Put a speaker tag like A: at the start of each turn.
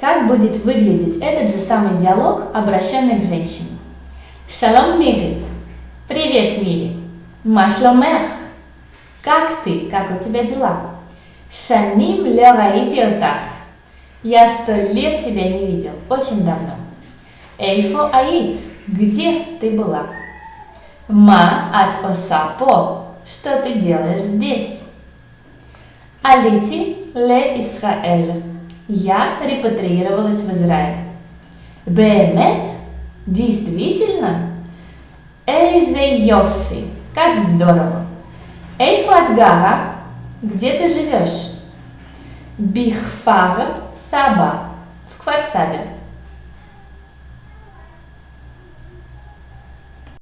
A: Как будет выглядеть этот же самый диалог, обращенный к женщине? Шалом, Мири. Привет, Мири. Машломех. Как ты? Как у тебя дела? Шаним ле раити отах. Я сто лет тебя не видел, очень давно. Эйфо аит. Где ты была? Ма от осапо. Что ты делаешь здесь? Алити ле Исраэль. Я репатриировалась в Израиль. Беемет? Действительно? Эйзе йофи. Как здорово. Эйфу Адгара. Где ты живешь? Бихфар Саба. В Кварсабе.